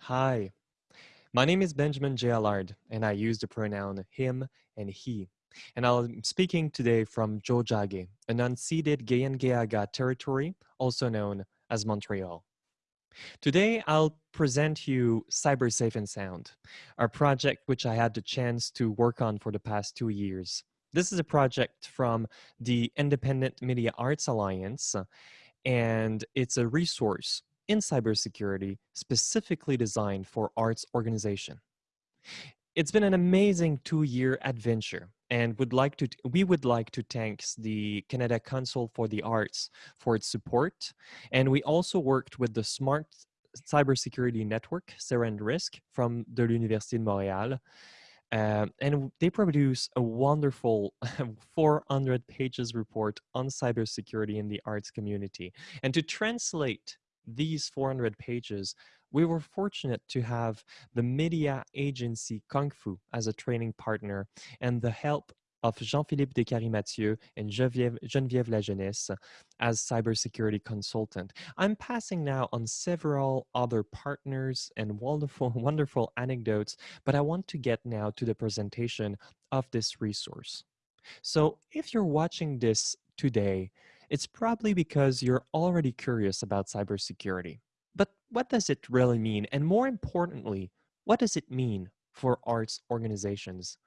Hi, my name is Benjamin J. Allard, and I use the pronoun him and he. And I'm um, speaking today from Tiohtià:ke, an unceded Kanien'kehá:ka territory, also known as Montreal. Today, I'll present you Cyber Safe and Sound, a project which I had the chance to work on for the past two years. This is a project from the Independent Media Arts Alliance, and it's a resource in cybersecurity specifically designed for arts organization. It's been an amazing two-year adventure and would like to we would like to thank the Canada Council for the Arts for its support. And we also worked with the Smart Cybersecurity Network, SERENE-RISC, from the Université de Montréal. Um, and they produce a wonderful 400 pages report on cybersecurity in the arts community. And to translate these 400 pages, we were fortunate to have the media agency Kung Fu as a training partner and the help of Jean-Philippe Descaries-Mathieu and Geneviève, Lajeunesse as cybersecurity consultant. I'm passing now on several other partners and wonderful, wonderful anecdotes, but I want to get now to the presentation of this resource. So if you're watching this today, it's probably because you're already curious about cybersecurity. But what does it really mean? And more importantly, what does it mean for arts organizations?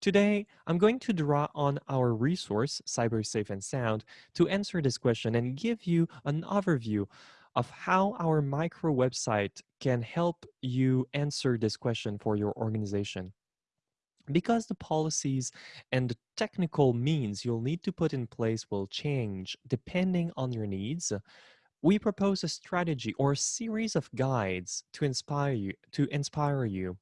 Today, I'm going to draw on our resource, Cyber Safe and Sound, to answer this question and give you an overview of how our micro website can help you answer this question for your organization because the policies and the technical means you'll need to put in place will change depending on your needs, we propose a strategy or a series of guides to inspire you. To inspire you.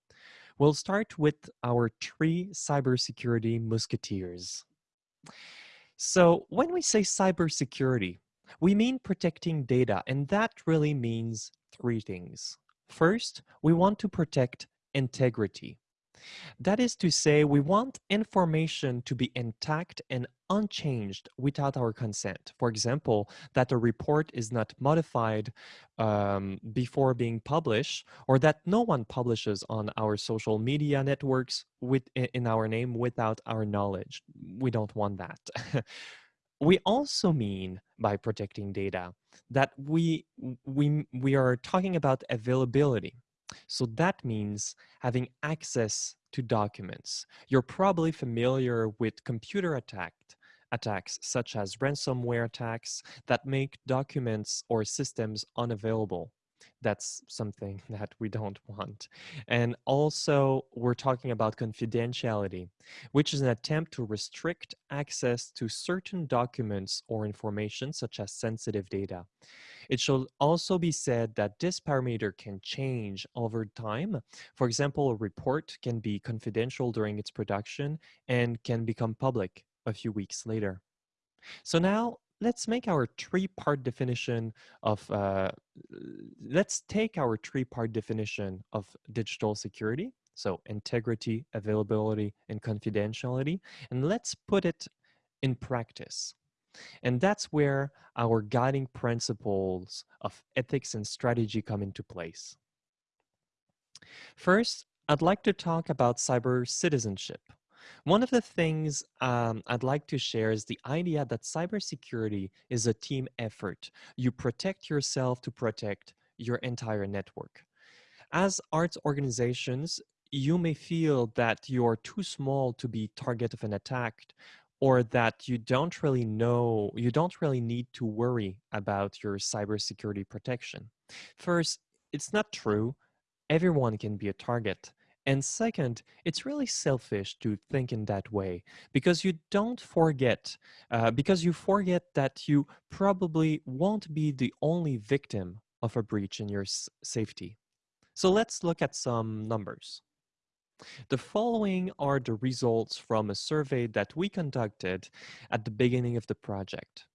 We'll start with our three cybersecurity musketeers. So when we say cybersecurity, we mean protecting data, and that really means three things. First, we want to protect integrity. That is to say, we want information to be intact and unchanged without our consent. For example, that a report is not modified um, before being published, or that no one publishes on our social media networks with in our name without our knowledge. We don't want that. we also mean by protecting data that we we we are talking about availability so that means having access to documents. You're probably familiar with computer attack, attacks such as ransomware attacks that make documents or systems unavailable. That's something that we don't want. And also, we're talking about confidentiality, which is an attempt to restrict access to certain documents or information, such as sensitive data. It should also be said that this parameter can change over time. For example, a report can be confidential during its production and can become public a few weeks later. So now let's make our three-part definition of, uh, let's take our three-part definition of digital security, so integrity, availability, and confidentiality, and let's put it in practice. And that's where our guiding principles of ethics and strategy come into place. First, I'd like to talk about cyber citizenship. One of the things um, I'd like to share is the idea that cybersecurity is a team effort. You protect yourself to protect your entire network. As arts organizations, you may feel that you're too small to be target of an attack or that you don't really know, you don't really need to worry about your cybersecurity protection. First, it's not true. Everyone can be a target. And second, it's really selfish to think in that way because you don't forget, uh, because you forget that you probably won't be the only victim of a breach in your safety. So let's look at some numbers. The following are the results from a survey that we conducted at the beginning of the project.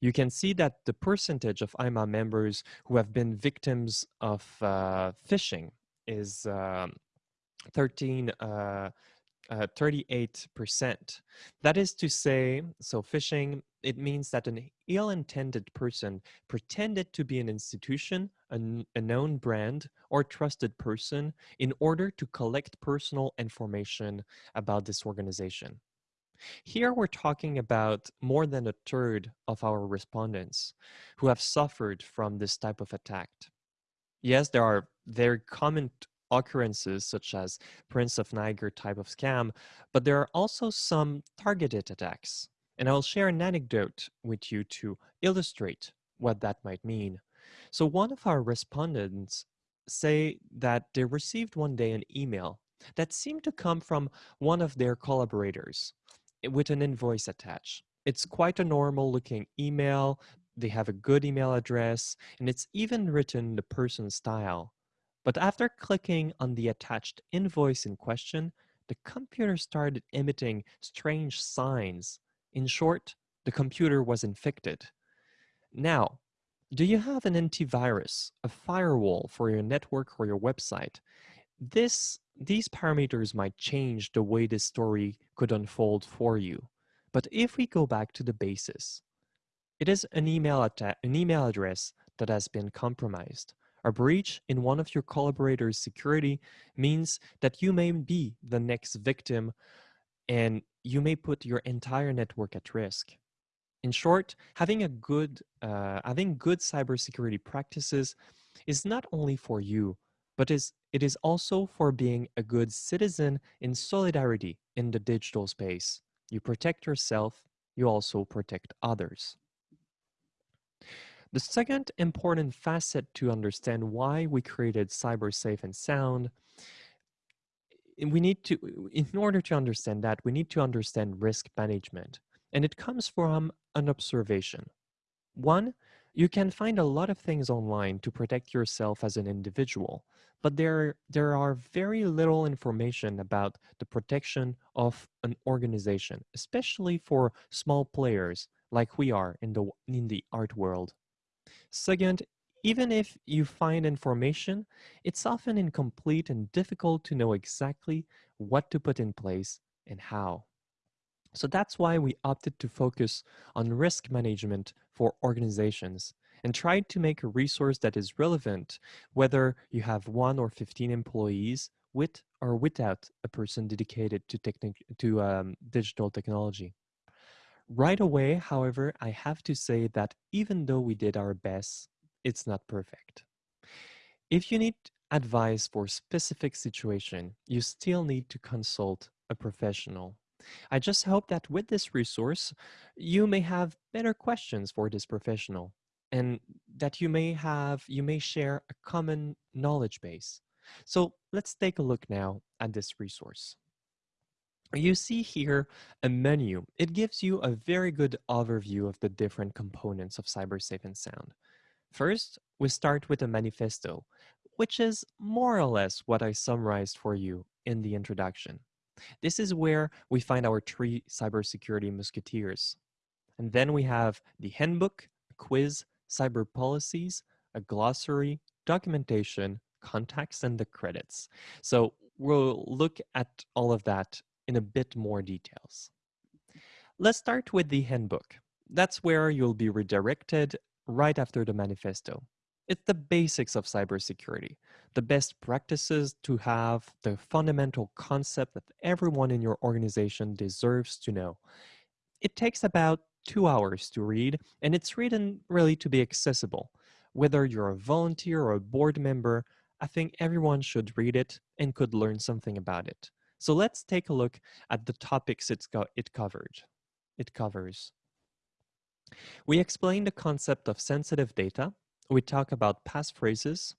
You can see that the percentage of IMA members who have been victims of uh, phishing is um, 13, uh, uh, 38%. That is to say, so phishing, it means that an ill-intended person pretended to be an institution, a, a known brand, or trusted person in order to collect personal information about this organization. Here we're talking about more than a third of our respondents who have suffered from this type of attack. Yes, there are very common occurrences such as Prince of Niger type of scam, but there are also some targeted attacks. And I'll share an anecdote with you to illustrate what that might mean. So one of our respondents say that they received one day an email that seemed to come from one of their collaborators eh, with an invoice attached. It's quite a normal looking email. They have a good email address and it's even written in the person's style. But after clicking on the attached invoice in question, the computer started emitting strange signs. In short, the computer was infected. Now, do you have an antivirus, a firewall for your network or your website? This, these parameters might change the way this story could unfold for you. But if we go back to the basis, it is an email, an email address that has been compromised. A breach in one of your collaborators' security means that you may be the next victim and you may put your entire network at risk. In short, having a good uh, having good cybersecurity practices is not only for you, but is it is also for being a good citizen in solidarity in the digital space. You protect yourself, you also protect others. The second important facet to understand why we created Cyber Safe and Sound, we need to, in order to understand that, we need to understand risk management. And it comes from an observation. One, you can find a lot of things online to protect yourself as an individual, but there, there are very little information about the protection of an organization, especially for small players like we are in the, in the art world. Second, even if you find information, it's often incomplete and difficult to know exactly what to put in place and how. So that's why we opted to focus on risk management for organizations and tried to make a resource that is relevant, whether you have one or 15 employees with or without a person dedicated to, to um, digital technology. Right away, however, I have to say that even though we did our best, it's not perfect. If you need advice for a specific situation, you still need to consult a professional. I just hope that with this resource, you may have better questions for this professional and that you may have, you may share a common knowledge base. So let's take a look now at this resource. You see here a menu. It gives you a very good overview of the different components of CyberSafe and Sound. First, we start with a manifesto, which is more or less what I summarized for you in the introduction. This is where we find our three cybersecurity musketeers. And then we have the handbook, quiz, cyber policies, a glossary, documentation, contacts, and the credits. So we'll look at all of that in a bit more details. Let's start with the handbook. That's where you'll be redirected right after the manifesto. It's the basics of cybersecurity, the best practices to have, the fundamental concept that everyone in your organization deserves to know. It takes about two hours to read, and it's written really to be accessible. Whether you're a volunteer or a board member, I think everyone should read it and could learn something about it. So let's take a look at the topics it covered. It covers. We explain the concept of sensitive data. We talk about passphrases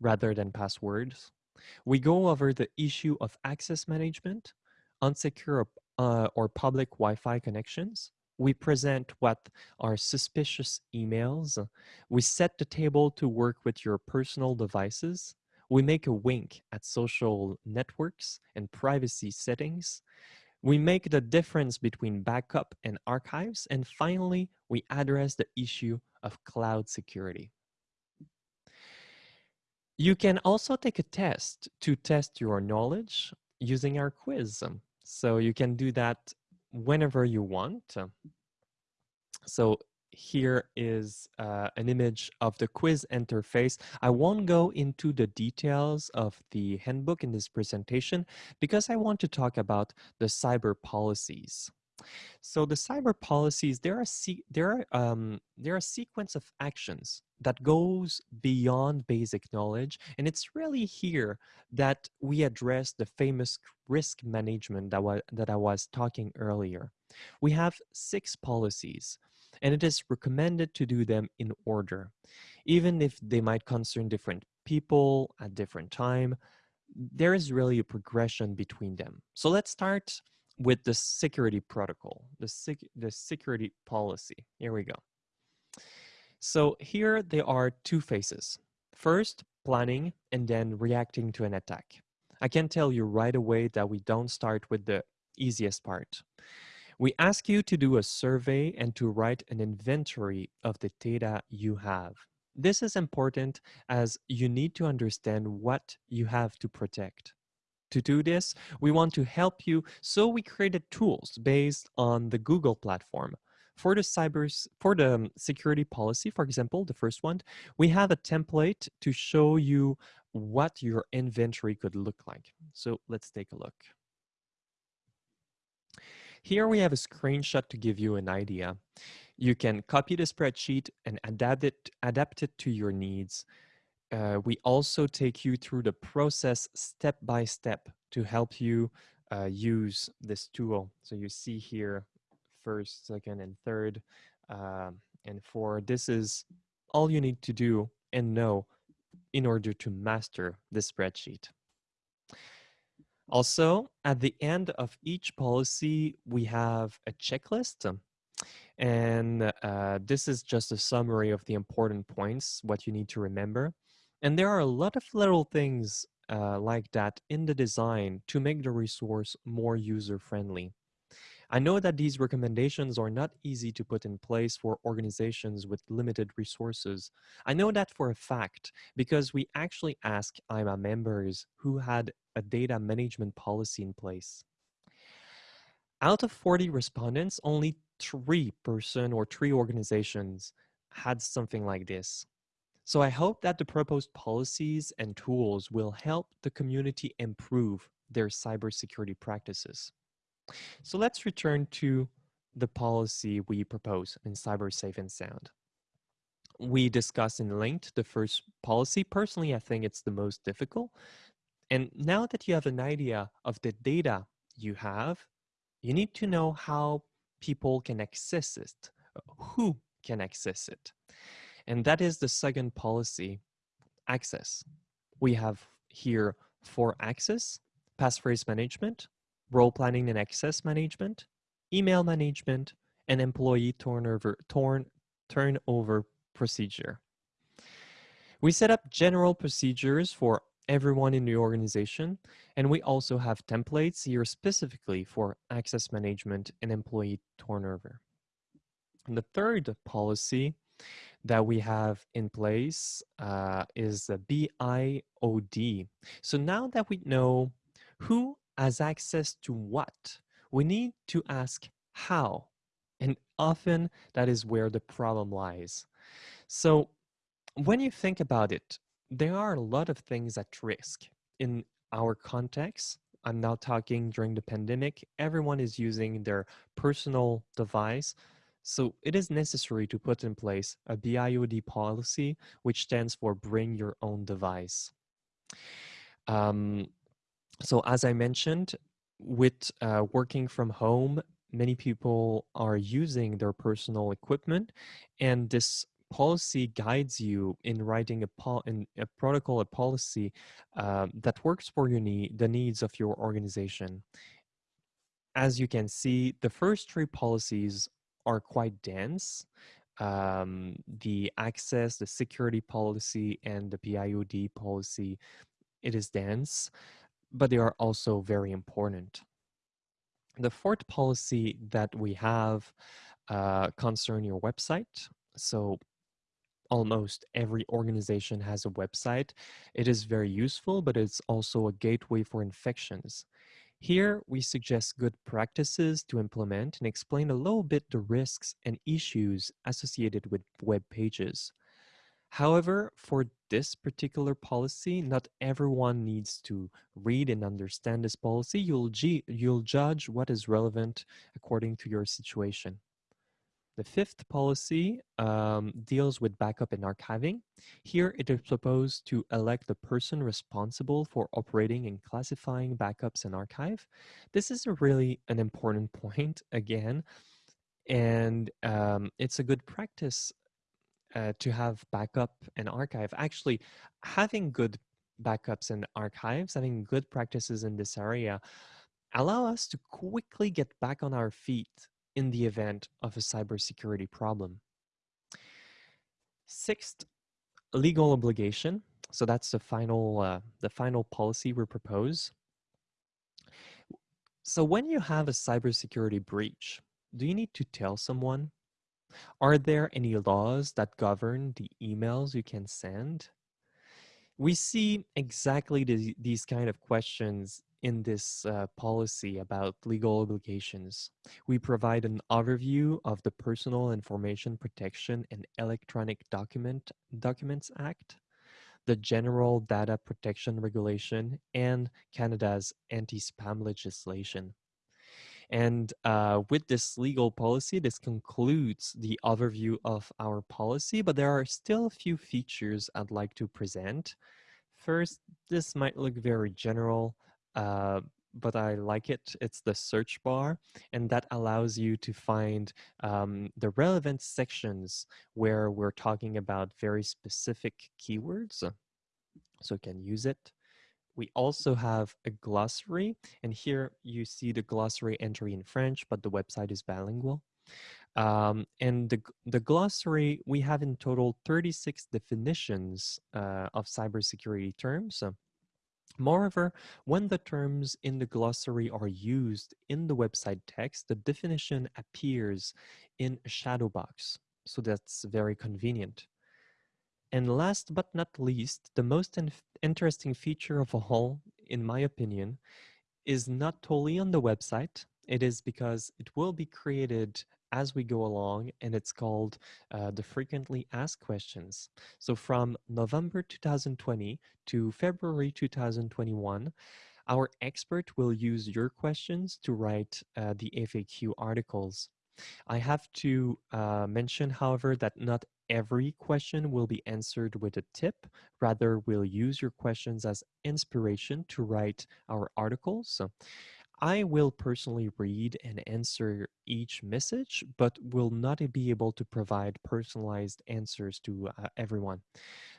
rather than passwords. We go over the issue of access management, unsecure uh, or public Wi-Fi connections. We present what are suspicious emails. We set the table to work with your personal devices. We make a wink at social networks and privacy settings. We make the difference between backup and archives. And finally, we address the issue of cloud security. You can also take a test to test your knowledge using our quiz. So you can do that whenever you want. So here is uh, an image of the quiz interface. I won't go into the details of the handbook in this presentation because I want to talk about the cyber policies. So the cyber policies, there are, there are, um, there are a sequence of actions that goes beyond basic knowledge. And it's really here that we address the famous risk management that, wa that I was talking earlier. We have six policies and it is recommended to do them in order, even if they might concern different people at different time. There is really a progression between them. So let's start with the security protocol, the, sec the security policy. Here we go. So here there are two phases. First, planning and then reacting to an attack. I can tell you right away that we don't start with the easiest part. We ask you to do a survey and to write an inventory of the data you have. This is important as you need to understand what you have to protect. To do this, we want to help you, so we created tools based on the Google platform. For the cyber, for the um, security policy, for example, the first one, we have a template to show you what your inventory could look like. So let's take a look. Here we have a screenshot to give you an idea. You can copy the spreadsheet and adapt it, adapt it to your needs. Uh, we also take you through the process step by step to help you uh, use this tool. So you see here first, second, and third, uh, and four. This is all you need to do and know in order to master the spreadsheet. Also, at the end of each policy, we have a checklist. And uh, this is just a summary of the important points, what you need to remember. And there are a lot of little things uh, like that in the design to make the resource more user-friendly. I know that these recommendations are not easy to put in place for organizations with limited resources. I know that for a fact because we actually asked IMA members who had a data management policy in place. Out of 40 respondents, only three person or three organizations had something like this. So I hope that the proposed policies and tools will help the community improve their cybersecurity practices. So let's return to the policy we propose in Cyber Safe and Sound. We discussed in linked the first policy. Personally, I think it's the most difficult. And now that you have an idea of the data you have, you need to know how people can access it, who can access it. And that is the second policy, access. We have here for access, passphrase management, role planning and access management, email management, and employee turnover, turn, turnover procedure. We set up general procedures for everyone in the organization, and we also have templates here specifically for access management and employee turnover. And the third policy that we have in place uh, is the BYOD. So now that we know who as access to what? We need to ask how. And often that is where the problem lies. So when you think about it, there are a lot of things at risk in our context. I'm now talking during the pandemic, everyone is using their personal device. So it is necessary to put in place a BYOD policy, which stands for bring your own device. Um, so as I mentioned, with uh, working from home, many people are using their personal equipment and this policy guides you in writing a, pol in a protocol, a policy uh, that works for your the needs of your organization. As you can see, the first three policies are quite dense. Um, the access, the security policy, and the BYOD policy, it is dense but they are also very important. The fourth policy that we have uh, concern your website. So almost every organization has a website. It is very useful, but it's also a gateway for infections. Here, we suggest good practices to implement and explain a little bit the risks and issues associated with web pages. However, for this particular policy, not everyone needs to read and understand this policy. You'll, you'll judge what is relevant according to your situation. The fifth policy um, deals with backup and archiving. Here, it is proposed to elect the person responsible for operating and classifying backups and archive. This is a really an important point, again, and um, it's a good practice uh, to have backup and archive. Actually, having good backups and archives, having good practices in this area, allow us to quickly get back on our feet in the event of a cybersecurity problem. Sixth, legal obligation. So that's the final, uh, the final policy we propose. So when you have a cybersecurity breach, do you need to tell someone? Are there any laws that govern the emails you can send? We see exactly the, these kind of questions in this uh, policy about legal obligations. We provide an overview of the Personal Information Protection and Electronic Document Documents Act, the General Data Protection Regulation, and Canada's anti-spam legislation. And uh, with this legal policy, this concludes the overview of our policy, but there are still a few features I'd like to present. First, this might look very general, uh, but I like it. It's the search bar, and that allows you to find um, the relevant sections where we're talking about very specific keywords. So you can use it. We also have a glossary, and here you see the glossary entry in French, but the website is bilingual. Um, and the, the glossary, we have in total 36 definitions uh, of cybersecurity terms. Moreover, when the terms in the glossary are used in the website text, the definition appears in a shadow box. So that's very convenient. And last but not least, the most interesting feature of all, in my opinion, is not totally on the website. It is because it will be created as we go along, and it's called uh, the frequently asked questions. So from November 2020 to February 2021, our expert will use your questions to write uh, the FAQ articles. I have to uh, mention, however, that not every question will be answered with a tip. Rather, we'll use your questions as inspiration to write our articles. I will personally read and answer each message, but will not be able to provide personalized answers to uh, everyone.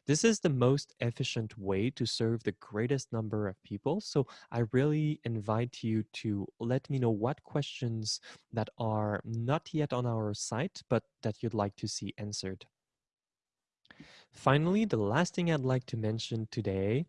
This is the most efficient way to serve the greatest number of people. So I really invite you to let me know what questions that are not yet on our site, but that you'd like to see answered. Finally, the last thing I'd like to mention today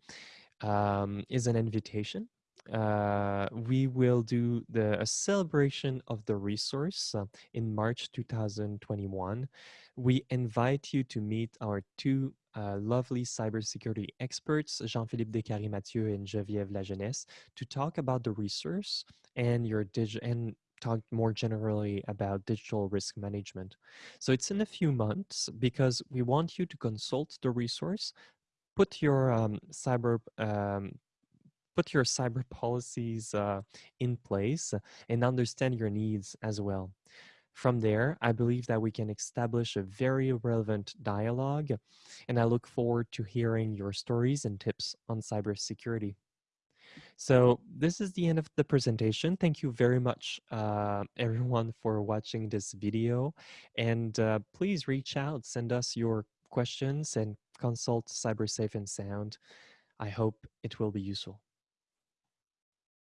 um, is an invitation uh, we will do the a celebration of the resource uh, in March 2021. We invite you to meet our two uh, lovely cybersecurity experts, Jean-Philippe Descaries-Mathieu and Geneviève Lajeunesse, to talk about the resource and your dig and talk more generally about digital risk management. So it's in a few months because we want you to consult the resource, put your um, cyber um, put your cyber policies uh, in place and understand your needs as well. From there, I believe that we can establish a very relevant dialogue, and I look forward to hearing your stories and tips on cybersecurity. So this is the end of the presentation. Thank you very much, uh, everyone, for watching this video. And uh, please reach out, send us your questions, and consult CyberSafe and Sound. I hope it will be useful.